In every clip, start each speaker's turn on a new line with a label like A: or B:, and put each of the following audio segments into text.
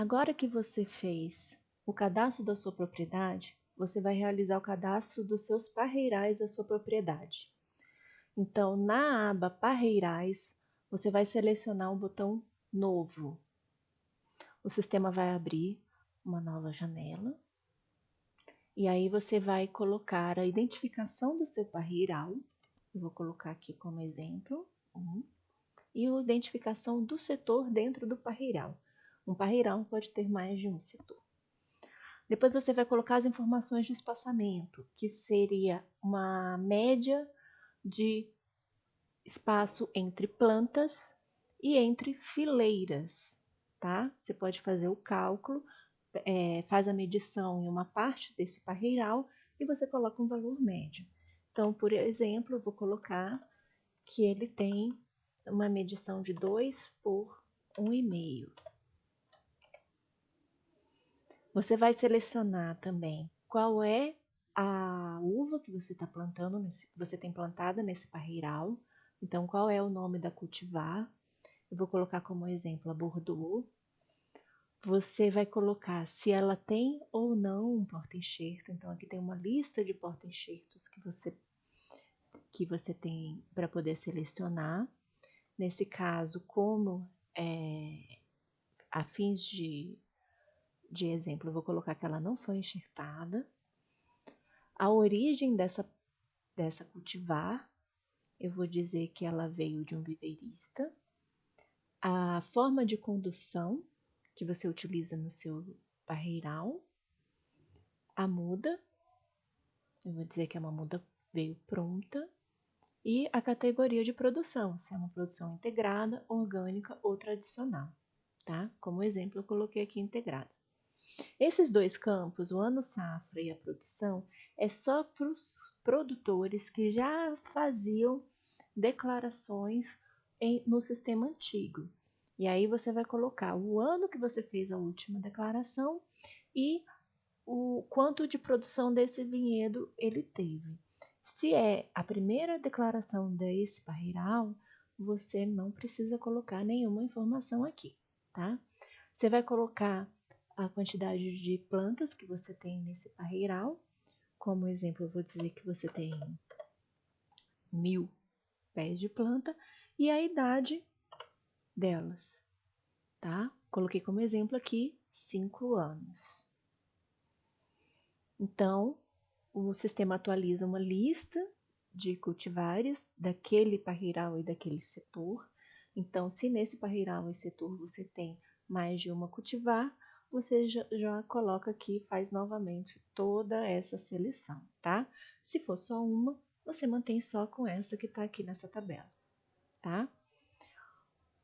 A: Agora que você fez o cadastro da sua propriedade, você vai realizar o cadastro dos seus parreirais da sua propriedade. Então, na aba Parreirais, você vai selecionar o botão Novo. O sistema vai abrir uma nova janela. E aí você vai colocar a identificação do seu parreiral. Eu vou colocar aqui como exemplo. Um, e a identificação do setor dentro do parreiral. Um parreiral pode ter mais de um setor. Depois você vai colocar as informações de espaçamento, que seria uma média de espaço entre plantas e entre fileiras, tá? Você pode fazer o cálculo, é, faz a medição em uma parte desse parreiral e você coloca um valor médio. Então, por exemplo, eu vou colocar que ele tem uma medição de 2 por 1,5. Você vai selecionar também qual é a uva que você está plantando, nesse, você tem plantada nesse parreiral. Então, qual é o nome da cultivar? Eu vou colocar como exemplo a Bordeaux. Você vai colocar se ela tem ou não um porta-enxerto. Então, aqui tem uma lista de porta-enxertos que você, que você tem para poder selecionar. Nesse caso, como é, a fins de, de exemplo, eu vou colocar que ela não foi enxertada. A origem dessa, dessa cultivar, eu vou dizer que ela veio de um viveirista. A forma de condução que você utiliza no seu barreiral. A muda, eu vou dizer que é uma muda veio pronta e a categoria de produção, se é uma produção integrada, orgânica ou tradicional, tá? Como exemplo, eu coloquei aqui integrada. Esses dois campos, o ano safra e a produção, é só para os produtores que já faziam declarações em, no sistema antigo. E aí você vai colocar o ano que você fez a última declaração e o quanto de produção desse vinhedo ele teve. Se é a primeira declaração desse parreiral, você não precisa colocar nenhuma informação aqui, tá? Você vai colocar a quantidade de plantas que você tem nesse parreiral. Como exemplo, eu vou dizer que você tem mil pés de planta e a idade delas, tá? Coloquei como exemplo aqui cinco anos. Então, o sistema atualiza uma lista de cultivares daquele parreiral e daquele setor. Então, se nesse parreiral e setor você tem mais de uma cultivar, você já, coloca aqui, faz novamente toda essa seleção, tá? Se for só uma, você mantém só com essa que está aqui nessa tabela, tá?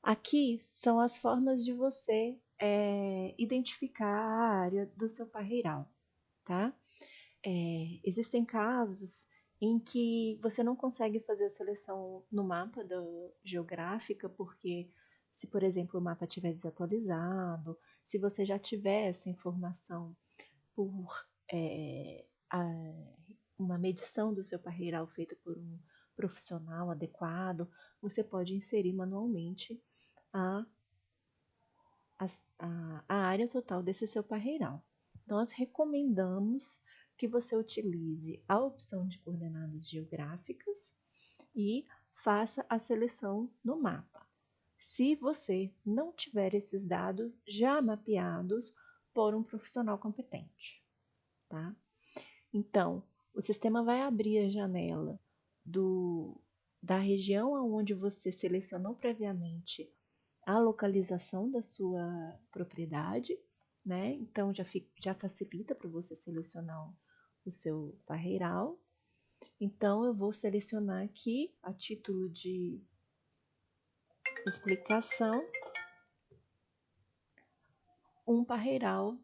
A: Aqui são as formas de você é, identificar a área do seu parreiral, tá? É, existem casos em que você não consegue fazer a seleção no mapa do, geográfica, porque se, por exemplo, o mapa estiver desatualizado, se você já tiver essa informação por é, a, uma medição do seu parreiral feita por um profissional adequado, você pode inserir manualmente a, a, a área total desse seu parreiral. Nós recomendamos que você utilize a opção de coordenadas geográficas e faça a seleção no mapa. Se você não tiver esses dados já mapeados por um profissional competente, tá? Então, o sistema vai abrir a janela do, da região onde você selecionou previamente a localização da sua propriedade, né? Então já, fica, já facilita para você selecionar o seu parreiral. Então, eu vou selecionar aqui, a título de explicação, um parreiral,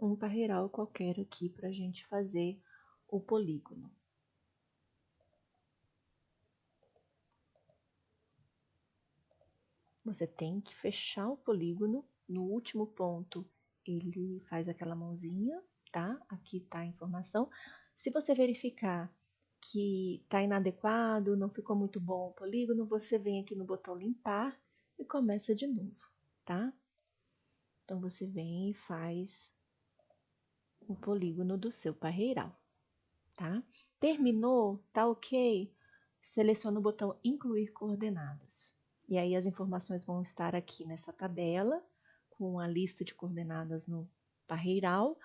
A: um parreiral qualquer aqui para a gente fazer o polígono. Você tem que fechar o polígono. No último ponto, ele faz aquela mãozinha tá? Aqui tá a informação. Se você verificar que está inadequado, não ficou muito bom o polígono, você vem aqui no botão limpar e começa de novo, tá? Então, você vem e faz o polígono do seu parreiral, tá? Terminou, tá ok? Seleciona o botão incluir coordenadas. E aí as informações vão estar aqui nessa tabela, com a lista de coordenadas no parreiral,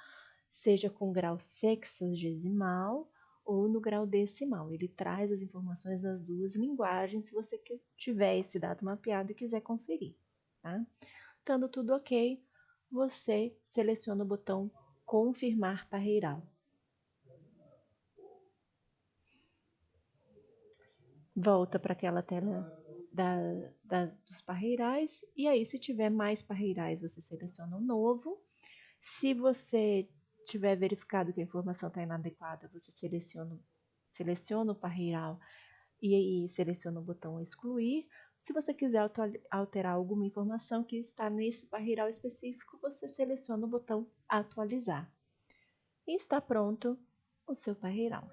A: seja com grau sexagesimal ou no grau decimal. Ele traz as informações das duas linguagens se você tiver esse dado mapeado e quiser conferir. Tá? Estando tudo ok, você seleciona o botão confirmar parreiral. Volta para aquela tela da, das, dos parreirais e aí se tiver mais parreirais você seleciona um novo. Se você tiver verificado que a informação está inadequada, você seleciona, seleciona o parreiral e aí seleciona o botão excluir. Se você quiser alterar alguma informação que está nesse parreiral específico, você seleciona o botão atualizar. E está pronto o seu parreiral.